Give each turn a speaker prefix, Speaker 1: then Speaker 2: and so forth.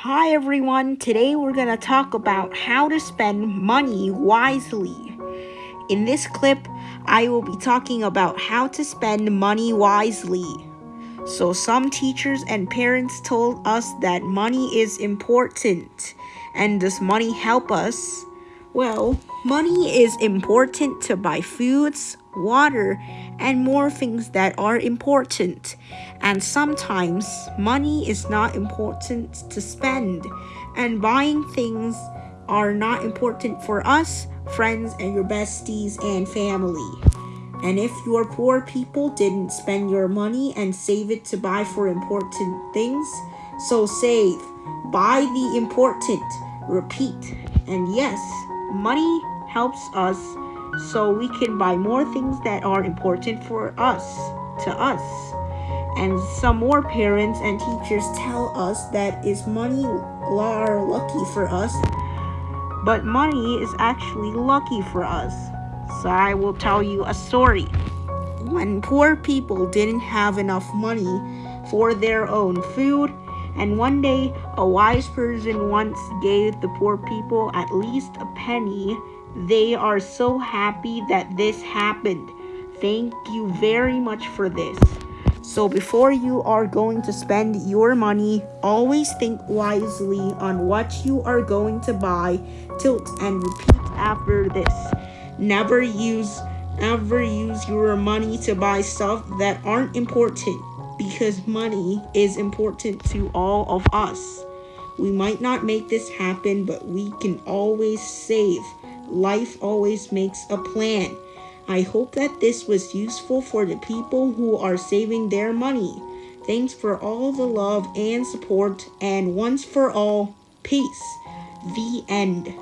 Speaker 1: Hi everyone, today we're going to talk about how to spend money wisely. In this clip, I will be talking about how to spend money wisely. So, some teachers and parents told us that money is important. And does money help us? Well, money is important to buy foods, water, and more things that are important. And sometimes money is not important to spend, and buying things are not important for us, friends, and your besties and family. And if your poor people didn't spend your money and save it to buy for important things, so save, buy the important, repeat. And yes, money helps us so we can buy more things that are important for us, to us. And some more parents and teachers tell us that is money are lucky for us, but money is actually lucky for us. So I will tell you a story. When poor people didn't have enough money for their own food, and one day a wise person once gave the poor people at least a penny they are so happy that this happened. Thank you very much for this. So, before you are going to spend your money, always think wisely on what you are going to buy. Tilt and repeat after this. Never use ever use your money to buy stuff that aren't important because money is important to all of us. We might not make this happen, but we can always save life always makes a plan. I hope that this was useful for the people who are saving their money. Thanks for all the love and support, and once for all, peace. The end.